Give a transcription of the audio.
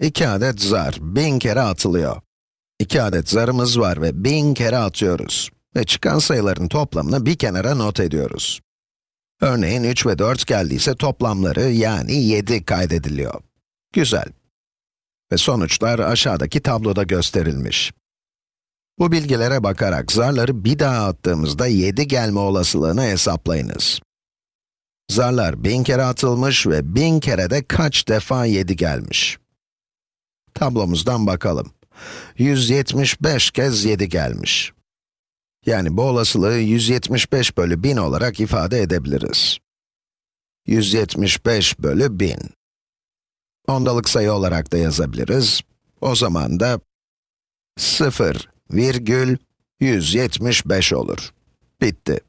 2 adet zar, 1000 kere atılıyor. 2 adet zarımız var ve 1000 kere atıyoruz. Ve çıkan sayıların toplamını bir kenara not ediyoruz. Örneğin 3 ve 4 geldiyse toplamları yani 7 kaydediliyor. Güzel. Ve sonuçlar aşağıdaki tabloda gösterilmiş. Bu bilgilere bakarak zarları bir daha attığımızda 7 gelme olasılığını hesaplayınız. Zarlar 1000 kere atılmış ve 1000 kere de kaç defa 7 gelmiş? Tablomuzdan bakalım. 175 kez 7 gelmiş. Yani bu olasılığı 175 bölü 1000 olarak ifade edebiliriz. 175 bölü 1000. Ondalık sayı olarak da yazabiliriz. O zaman da 0 virgül 175 olur. Bitti.